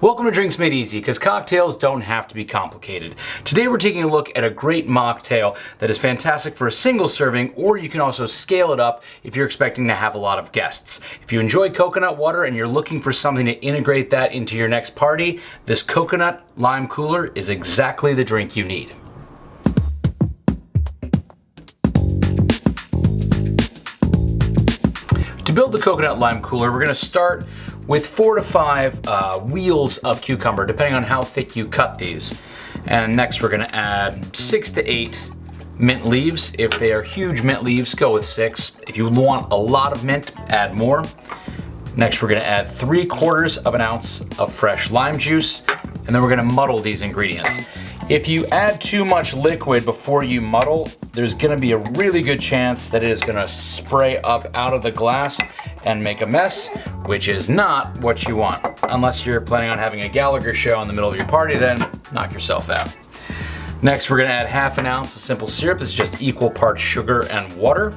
Welcome to Drinks Made Easy, because cocktails don't have to be complicated. Today we're taking a look at a great mocktail that is fantastic for a single serving, or you can also scale it up if you're expecting to have a lot of guests. If you enjoy coconut water and you're looking for something to integrate that into your next party, this coconut lime cooler is exactly the drink you need. To build the coconut lime cooler, we're gonna start with four to five uh, wheels of cucumber, depending on how thick you cut these. And next we're gonna add six to eight mint leaves. If they are huge mint leaves, go with six. If you want a lot of mint, add more. Next we're gonna add three quarters of an ounce of fresh lime juice, and then we're gonna muddle these ingredients. If you add too much liquid before you muddle, there's gonna be a really good chance that it is gonna spray up out of the glass and make a mess, which is not what you want. Unless you're planning on having a Gallagher show in the middle of your party, then knock yourself out. Next, we're gonna add half an ounce of simple syrup. Is just equal parts sugar and water.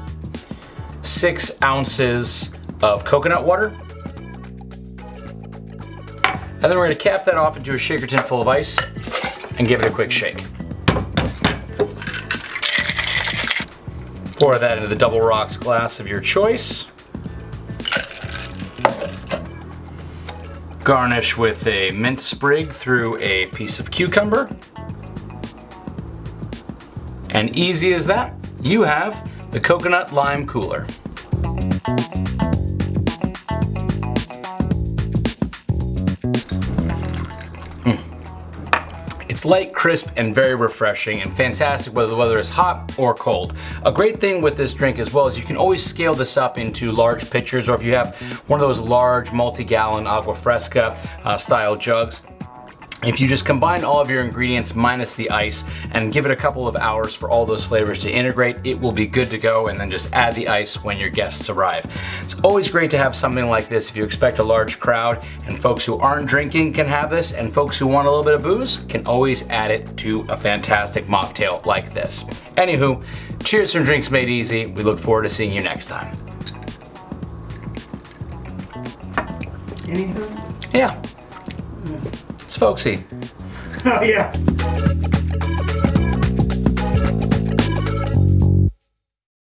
Six ounces of coconut water. And then we're gonna cap that off into a shaker tin full of ice and give it a quick shake. Pour that into the double rocks glass of your choice. Garnish with a mint sprig through a piece of cucumber. And easy as that, you have the coconut lime cooler. It's light, crisp, and very refreshing and fantastic whether the weather is hot or cold. A great thing with this drink as well is you can always scale this up into large pitchers or if you have one of those large multi-gallon agua fresca uh, style jugs, if you just combine all of your ingredients minus the ice and give it a couple of hours for all those flavors to integrate, it will be good to go and then just add the ice when your guests arrive. It's always great to have something like this if you expect a large crowd and folks who aren't drinking can have this and folks who want a little bit of booze can always add it to a fantastic mocktail like this. Anywho, cheers from Drinks Made Easy. We look forward to seeing you next time. Anything? Yeah. It's folksy. Oh yeah.